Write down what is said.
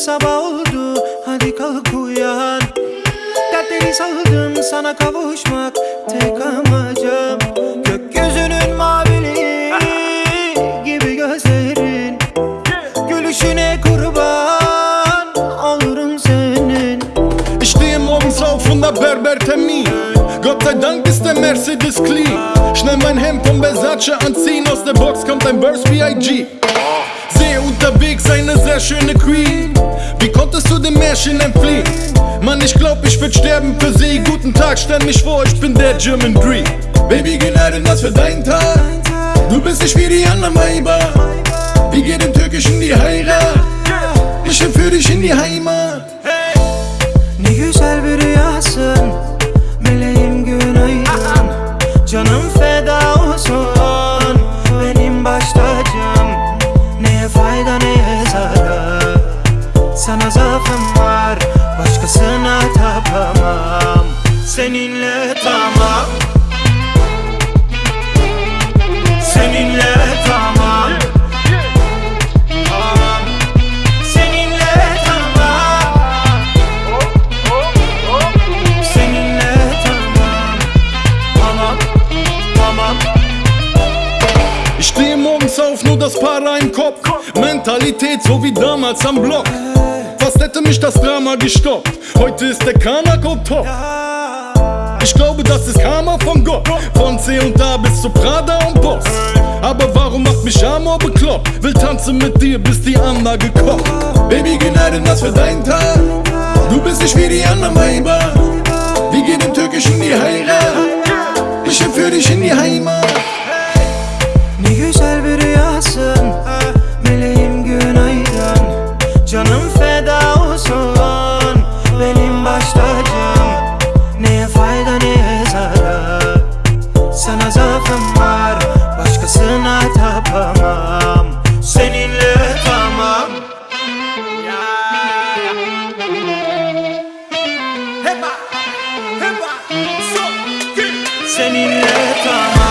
sabah oldu. Hadi kalk uyan. Dertleri saldım sana kavuşmak tek amacım. Gökyüzünün maviliği gibi gözlerin. Gülüşüne kurban olurum senin. Ich stehe morgens auf und hab Berbertermin Gott sei Dank ist der Mercedes clean Schnell mein Hemd vom Versace anziehen Aus der Box kommt ein Burst B.I.G. sehe unterwegs eine sehr schöne Queen. Märchen entfliehen? Mann, ich glaub, ich würd sterben für sie. Guten Tag, stell mich vor, ich bin der German Dream. Baby, Gnade, das für deinen Tag. Du bist nicht wie die anderen Weiber. Wir gehen im Türkischen die Heirat. Ich entführ dich in die Heimat. Auf, nur das Para im Kopf. Mentalität so wie damals am Block. Fast hätte mich das Drama gestoppt. Heute ist der Kanako top. Ich glaube, das ist Karma von Gott. Von C und A bis zu Prada und Boss. Aber warum macht mich Amor bekloppt? Will tanzen mit dir, bis die Anlage kocht. Baby, Gnade, das für deinen Tag. Du bist nicht wie die anderen Weiber. seninle tamam.